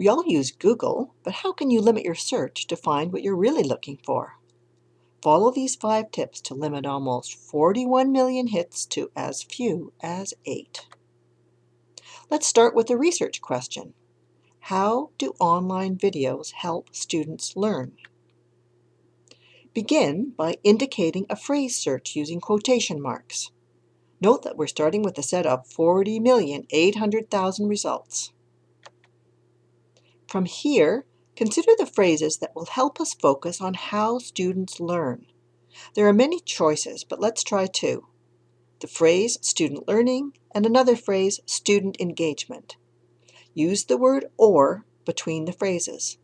We all use Google, but how can you limit your search to find what you're really looking for? Follow these five tips to limit almost 41 million hits to as few as eight. Let's start with a research question. How do online videos help students learn? Begin by indicating a phrase search using quotation marks. Note that we're starting with a set of 40,800,000 results. From here, consider the phrases that will help us focus on how students learn. There are many choices, but let's try two. The phrase student learning and another phrase student engagement. Use the word or between the phrases.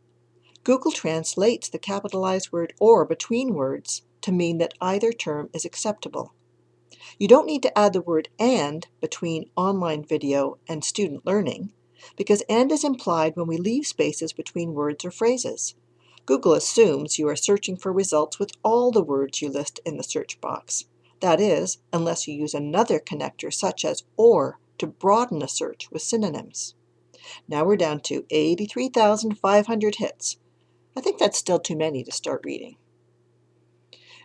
Google translates the capitalized word or between words to mean that either term is acceptable. You don't need to add the word and between online video and student learning, because and is implied when we leave spaces between words or phrases. Google assumes you are searching for results with all the words you list in the search box. That is, unless you use another connector such as OR to broaden a search with synonyms. Now we're down to 83,500 hits. I think that's still too many to start reading.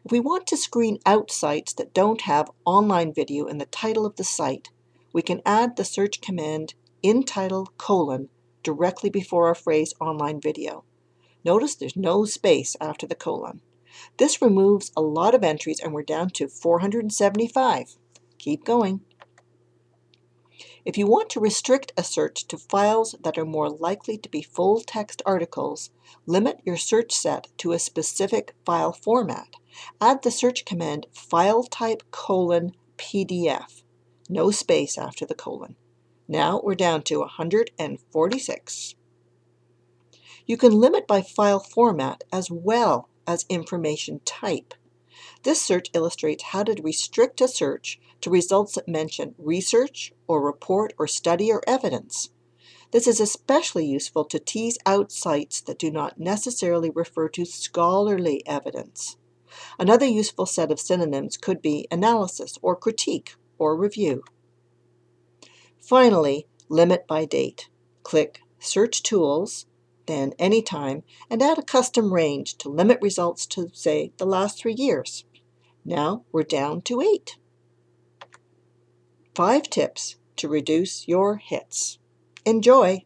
If we want to screen out sites that don't have online video in the title of the site, we can add the search command in title colon directly before our phrase online video. Notice there's no space after the colon. This removes a lot of entries and we're down to 475. Keep going. If you want to restrict a search to files that are more likely to be full-text articles, limit your search set to a specific file format. Add the search command file type colon PDF. No space after the colon. Now we're down to 146. You can limit by file format as well as information type. This search illustrates how to restrict a search to results that mention research or report or study or evidence. This is especially useful to tease out sites that do not necessarily refer to scholarly evidence. Another useful set of synonyms could be analysis or critique or review. Finally, limit by date. Click Search Tools, then Anytime, and add a custom range to limit results to, say, the last three years. Now we're down to eight. Five tips to reduce your hits. Enjoy!